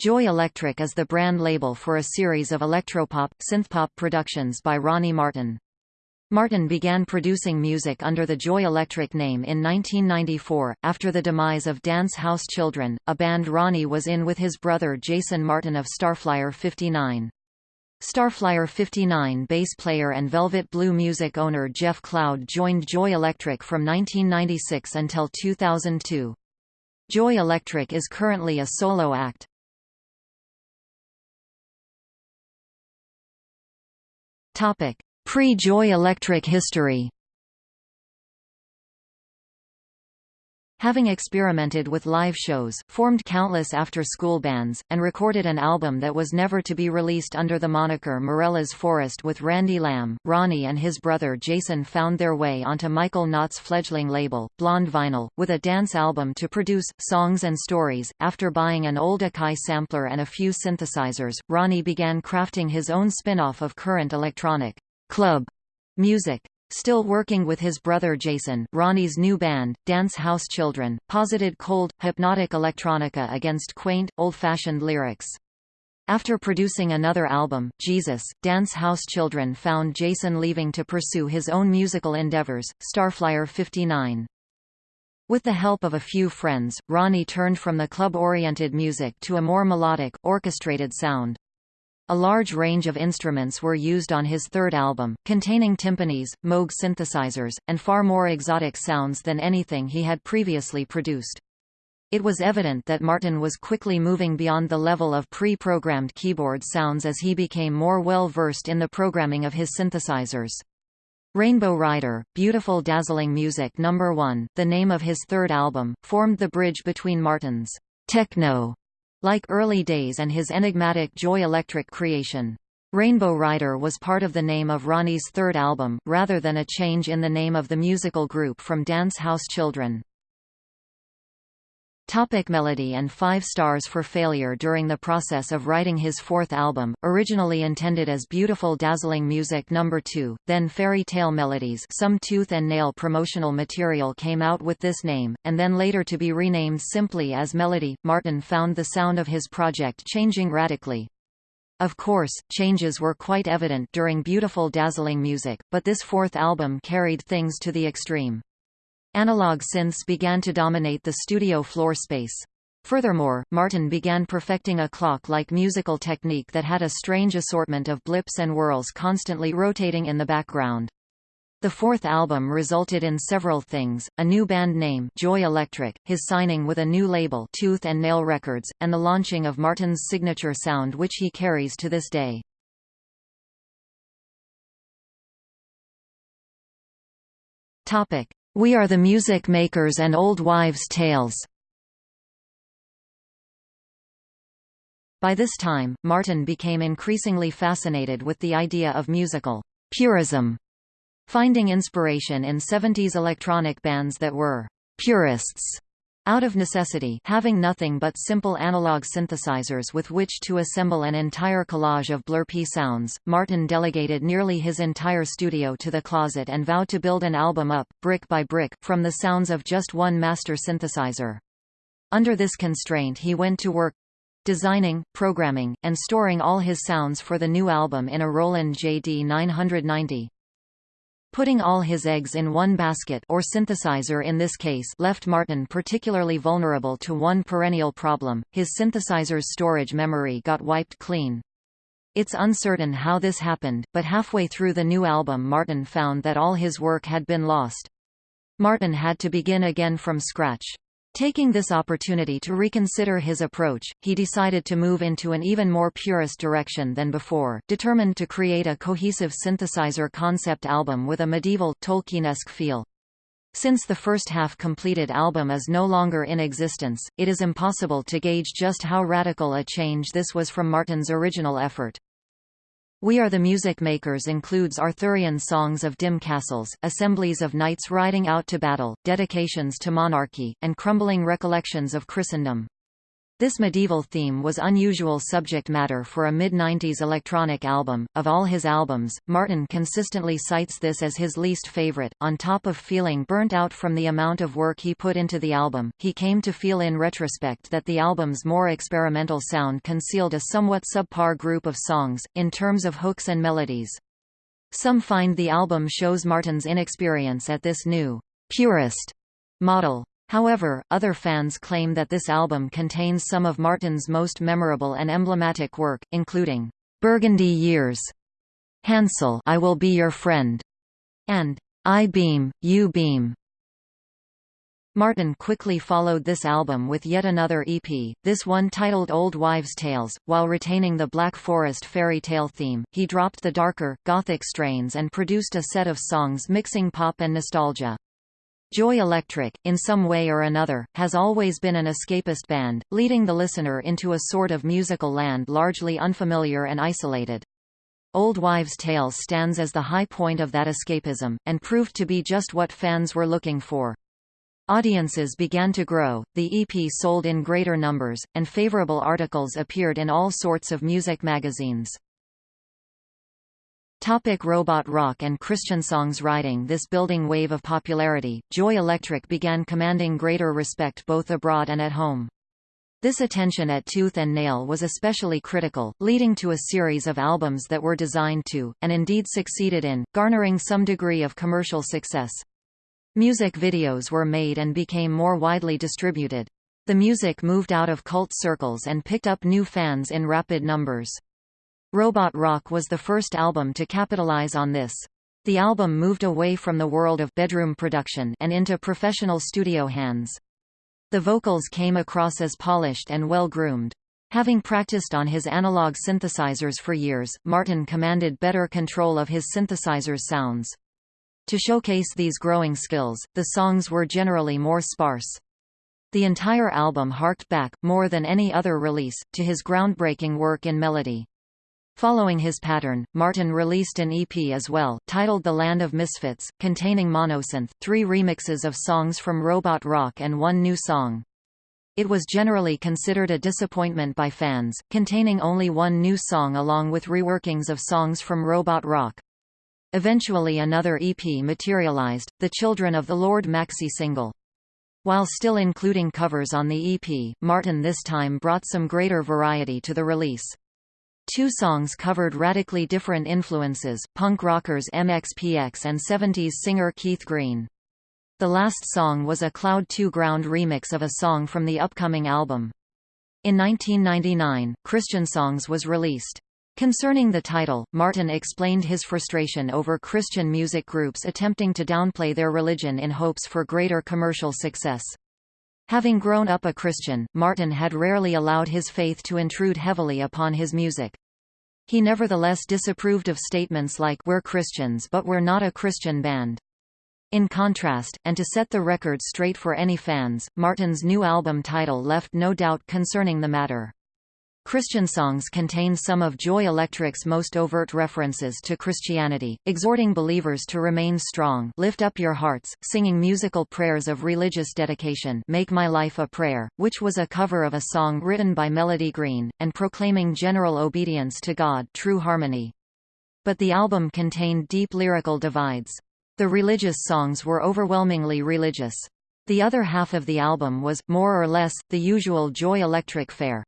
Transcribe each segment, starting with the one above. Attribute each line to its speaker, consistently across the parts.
Speaker 1: Joy Electric is the brand label for a series of electropop, synthpop productions by Ronnie Martin. Martin began producing music under the Joy Electric name in 1994, after the demise of Dance House Children, a band Ronnie was in with his brother Jason Martin of Starflyer 59. Starflyer 59 bass player and Velvet Blue music owner Jeff Cloud joined Joy Electric from 1996 until 2002. Joy Electric is currently a solo act. Pre-Joy Electric history Having experimented with live shows, formed countless after-school bands, and recorded an album that was never to be released under the moniker Morella's Forest with Randy Lamb, Ronnie and his brother Jason found their way onto Michael Knott's fledgling label, Blonde Vinyl, with a dance album to produce, songs and stories. After buying an old Akai sampler and a few synthesizers, Ronnie began crafting his own spin-off of current electronic club music. Still working with his brother Jason, Ronnie's new band, Dance House Children, posited cold, hypnotic electronica against quaint, old-fashioned lyrics. After producing another album, Jesus, Dance House Children found Jason leaving to pursue his own musical endeavors, Starflyer 59. With the help of a few friends, Ronnie turned from the club-oriented music to a more melodic, orchestrated sound. A large range of instruments were used on his third album, containing timpanis, Moog synthesizers, and far more exotic sounds than anything he had previously produced. It was evident that Martin was quickly moving beyond the level of pre-programmed keyboard sounds as he became more well-versed in the programming of his synthesizers. Rainbow Rider, Beautiful Dazzling Music No. 1, the name of his third album, formed the bridge between Martin's techno like early days and his enigmatic Joy Electric creation. Rainbow Rider was part of the name of Ronnie's third album, rather than a change in the name of the musical group from Dance House Children. Topic melody and five stars for failure During the process of writing his fourth album, originally intended as Beautiful Dazzling Music No. 2, then Fairy Tale Melodies some tooth and nail promotional material came out with this name, and then later to be renamed simply as Melody, Martin found the sound of his project changing radically. Of course, changes were quite evident during Beautiful Dazzling Music, but this fourth album carried things to the extreme. Analog synths began to dominate the studio floor space. Furthermore, Martin began perfecting a clock-like musical technique that had a strange assortment of blips and whirls constantly rotating in the background. The fourth album resulted in several things, a new band name Joy Electric, his signing with a new label Tooth and Nail Records, and the launching of Martin's signature sound which he carries to this day. Topic. We Are the Music Makers and Old Wives' Tales. By this time, Martin became increasingly fascinated with the idea of musical purism, finding inspiration in 70s electronic bands that were purists out of necessity having nothing but simple analog synthesizers with which to assemble an entire collage of blurpy sounds, Martin delegated nearly his entire studio to the closet and vowed to build an album up, brick by brick, from the sounds of just one master synthesizer. Under this constraint he went to work designing, programming, and storing all his sounds for the new album in a Roland JD 990. Putting all his eggs in one basket or synthesizer in this case left Martin particularly vulnerable to one perennial problem, his synthesizer's storage memory got wiped clean. It's uncertain how this happened, but halfway through the new album Martin found that all his work had been lost. Martin had to begin again from scratch. Taking this opportunity to reconsider his approach, he decided to move into an even more purist direction than before, determined to create a cohesive synthesizer concept album with a medieval, Tolkienesque feel. Since the first half completed album is no longer in existence, it is impossible to gauge just how radical a change this was from Martin's original effort. We Are the Music Makers includes Arthurian songs of dim castles, assemblies of knights riding out to battle, dedications to monarchy, and crumbling recollections of Christendom. This medieval theme was unusual subject matter for a mid-90s electronic album. Of all his albums, Martin consistently cites this as his least favorite. On top of feeling burnt out from the amount of work he put into the album, he came to feel in retrospect that the album's more experimental sound concealed a somewhat subpar group of songs, in terms of hooks and melodies. Some find the album shows Martin's inexperience at this new, purist model. However, other fans claim that this album contains some of Martin's most memorable and emblematic work, including Burgundy Years, Hansel I Will Be Your Friend, and I Beam, You Beam. Martin quickly followed this album with yet another EP, this one titled Old Wives' Tales. While retaining the Black Forest fairy tale theme, he dropped the darker, gothic strains and produced a set of songs mixing pop and nostalgia. Joy Electric, in some way or another, has always been an escapist band, leading the listener into a sort of musical land largely unfamiliar and isolated. Old Wives' Tales stands as the high point of that escapism, and proved to be just what fans were looking for. Audiences began to grow, the EP sold in greater numbers, and favorable articles appeared in all sorts of music magazines. Topic robot rock and Christian songs Riding this building wave of popularity, Joy Electric began commanding greater respect both abroad and at home. This attention at tooth and nail was especially critical, leading to a series of albums that were designed to, and indeed succeeded in, garnering some degree of commercial success. Music videos were made and became more widely distributed. The music moved out of cult circles and picked up new fans in rapid numbers. Robot Rock was the first album to capitalize on this. The album moved away from the world of bedroom production and into professional studio hands. The vocals came across as polished and well-groomed. Having practiced on his analog synthesizers for years, Martin commanded better control of his synthesizer's sounds. To showcase these growing skills, the songs were generally more sparse. The entire album harked back, more than any other release, to his groundbreaking work in melody. Following his pattern, Martin released an EP as well, titled The Land of Misfits, containing monosynth, three remixes of songs from Robot Rock and one new song. It was generally considered a disappointment by fans, containing only one new song along with reworkings of songs from Robot Rock. Eventually another EP materialized, the Children of the Lord maxi single. While still including covers on the EP, Martin this time brought some greater variety to the release. Two songs covered radically different influences, punk rockers MXPX and 70s singer Keith Green. The last song was a Cloud 2 Ground remix of a song from the upcoming album. In 1999, Christian Songs was released. Concerning the title, Martin explained his frustration over Christian music groups attempting to downplay their religion in hopes for greater commercial success. Having grown up a Christian, Martin had rarely allowed his faith to intrude heavily upon his music. He nevertheless disapproved of statements like we're Christians but we're not a Christian band. In contrast, and to set the record straight for any fans, Martin's new album title left no doubt concerning the matter. Christian songs contain some of Joy Electric's most overt references to Christianity, exhorting believers to remain strong lift up your hearts, singing musical prayers of religious dedication Make My Life a Prayer, which was a cover of a song written by Melody Green, and proclaiming general obedience to God True Harmony. But the album contained deep lyrical divides. The religious songs were overwhelmingly religious. The other half of the album was, more or less, the usual Joy Electric fare.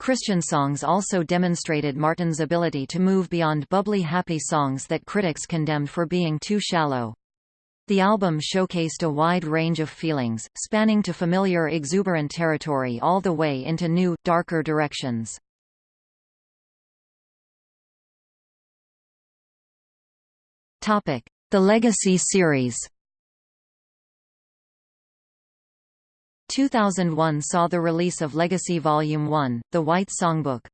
Speaker 1: Christian songs also demonstrated Martin's ability to move beyond bubbly happy songs that critics condemned for being too shallow. The album showcased a wide range of feelings, spanning to familiar exuberant territory all the way into new, darker directions. The Legacy series 2001 saw the release of Legacy Volume 1, The White Songbook.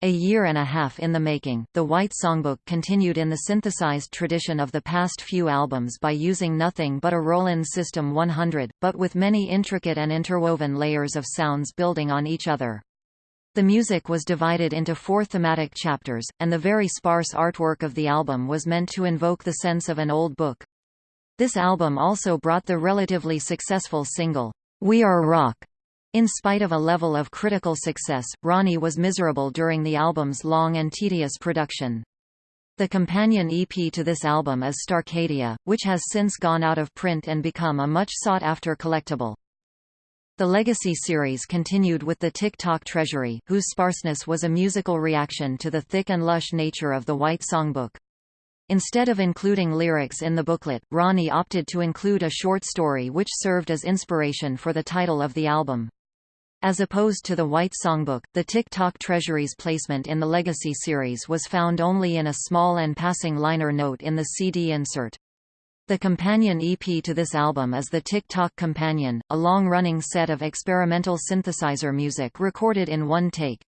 Speaker 1: A year and a half in the making, the White Songbook continued in the synthesized tradition of the past few albums by using nothing but a Roland System 100, but with many intricate and interwoven layers of sounds building on each other. The music was divided into four thematic chapters, and the very sparse artwork of the album was meant to invoke the sense of an old book. This album also brought the relatively successful single, we Are Rock, In spite of a level of critical success, Ronnie was miserable during the album's long and tedious production. The companion EP to this album is Starcadia, which has since gone out of print and become a much sought-after collectible. The Legacy series continued with the Tick-Tock Treasury, whose sparseness was a musical reaction to the thick and lush nature of the White Songbook. Instead of including lyrics in the booklet, Ronnie opted to include a short story which served as inspiration for the title of the album. As opposed to the White Songbook, the Tick-Tock Treasury's placement in the Legacy series was found only in a small and passing liner note in the CD insert. The companion EP to this album is the Tick-Tock Companion, a long-running set of experimental synthesizer music recorded in one take.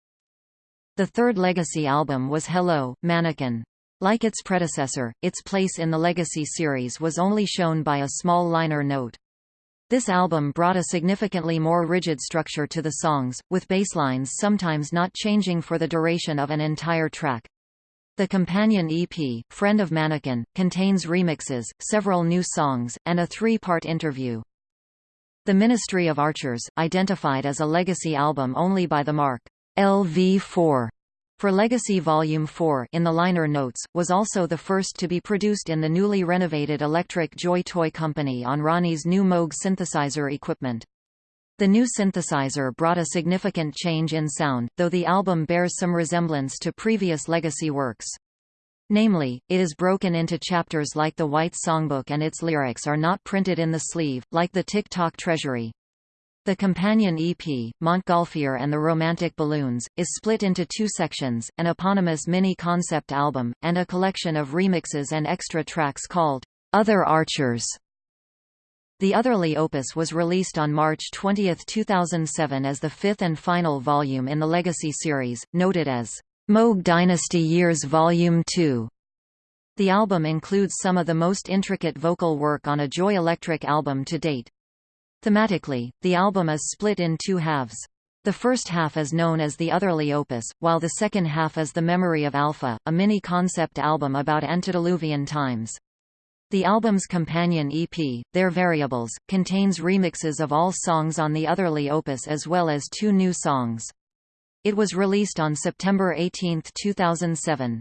Speaker 1: The third Legacy album was Hello, Mannequin. Like its predecessor, its place in the Legacy series was only shown by a small liner note. This album brought a significantly more rigid structure to the songs, with basslines sometimes not changing for the duration of an entire track. The companion EP, Friend of Mannequin, contains remixes, several new songs, and a three-part interview. The Ministry of Archers, identified as a legacy album only by the mark LV4 for Legacy Volume 4 in the liner notes, was also the first to be produced in the newly renovated Electric Joy Toy Company on Ronnie's new Moog synthesizer equipment. The new synthesizer brought a significant change in sound, though the album bears some resemblance to previous Legacy works. Namely, it is broken into chapters like the White Songbook and its lyrics are not printed in the sleeve, like the Tick-Tock Treasury. The companion EP, Montgolfier and the Romantic Balloons, is split into two sections, an eponymous mini-concept album, and a collection of remixes and extra tracks called Other Archers. The Otherly opus was released on March 20, 2007 as the fifth and final volume in the Legacy series, noted as Moog Dynasty Years Volume 2. The album includes some of the most intricate vocal work on a Joy Electric album to date. Thematically, the album is split in two halves. The first half is known as the Otherly Opus, while the second half is The Memory of Alpha, a mini-concept album about antediluvian times. The album's companion EP, Their Variables, contains remixes of all songs on the Otherly Opus as well as two new songs. It was released on September 18, 2007.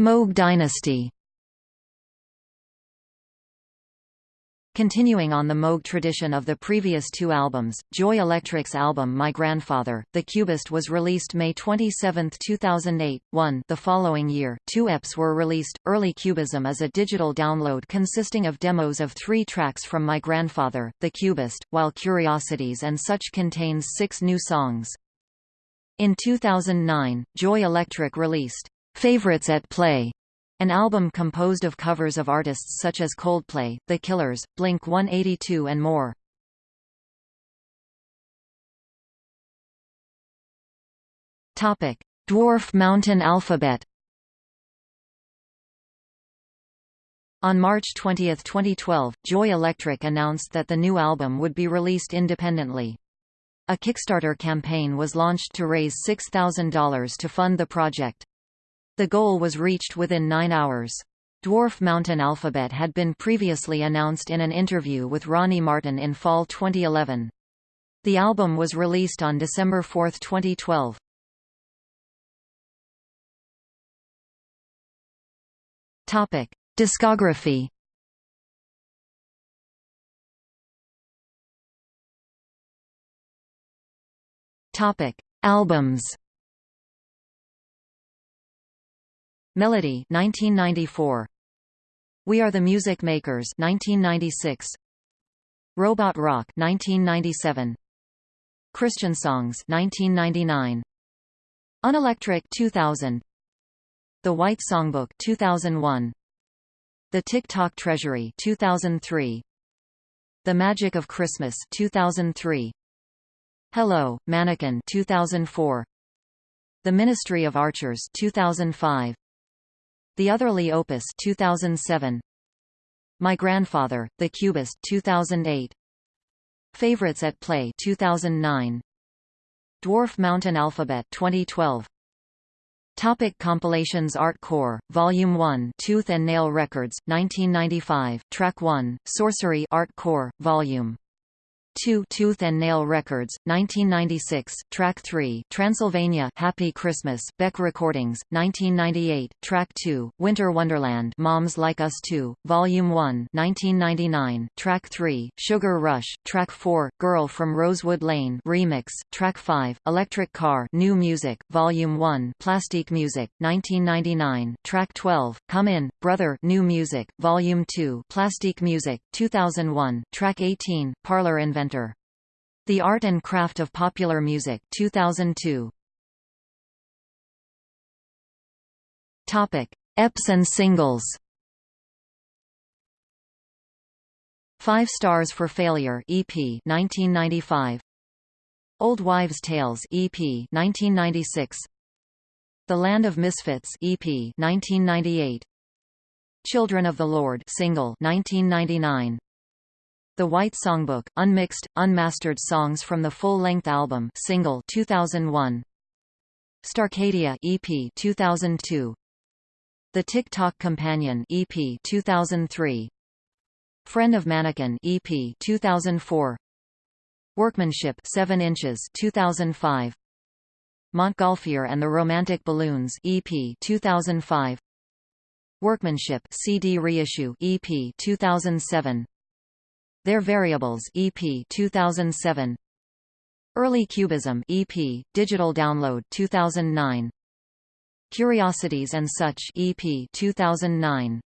Speaker 1: Moog Dynasty Continuing on the Moog tradition of the previous two albums, Joy Electric's album My Grandfather, The Cubist was released May 27, 2008. 1 The following year, two EPs were released. Early Cubism is a digital download consisting of demos of three tracks from My Grandfather, The Cubist, while Curiosities and Such contains six new songs. In 2009, Joy Electric released Favorites at Play an album composed of covers of artists such as Coldplay, The Killers, Blink-182 and more. Topic: Dwarf Mountain Alphabet On March 20, 2012, Joy Electric announced that the new album would be released independently. A Kickstarter campaign was launched to raise $6,000 to fund the project. The goal was reached within nine hours. Dwarf Mountain Alphabet had been previously announced in an interview with Ronnie Martin in fall 2011. The album was released on December 4, 2012. Topic: Discography. Topic: Albums. Melody 1994 We Are the Music Makers 1996 Robot Rock 1997 Christian Songs 1999 Unelectric 2000 The White Songbook 2001 The Tick-Tock Treasury 2003 The Magic of Christmas 2003 Hello, Mannequin 2004 The Ministry of Archers 2005 the Otherly Opus 2007 My Grandfather, The Cubist 2008 Favorites at Play 2009 Dwarf Mountain Alphabet 2012 Topic compilations Art Core, Volume 1 Tooth and Nail Records, 1995, Track 1, Sorcery Art Core, Volume 2 Tooth and Nail Records, 1996, Track 3 Transylvania Happy Christmas BEC Recordings, 1998, Track 2, Winter Wonderland Moms Like Us 2, Volume 1 1999, Track 3, Sugar Rush, Track 4, Girl from Rosewood Lane Remix, Track 5, Electric Car New Music, Volume 1 Plastic Music, 1999, Track 12, Come In, Brother New Music, Volume 2 Plastic Music, 2001, Track 18, Parlor Inventor the Art and Craft of Popular Music 2002. Topic: EPs and singles. 5 Stars for Failure EP 1995. Old Wives' Tales EP 1996. The Land of Misfits EP 1998. Children of the Lord single 1999. The White Songbook, unmixed, unmastered songs from the full-length album single 2001. Starcadia EP 2002. The Tick-Tock Companion EP 2003. Friend of Mannequin EP 2004. Workmanship 7 inches 2005. Montgolfier and the Romantic Balloons EP 2005. Workmanship CD reissue EP 2007. Their Variables EP 2007 Early Cubism EP digital download 2009 Curiosities and Such EP 2009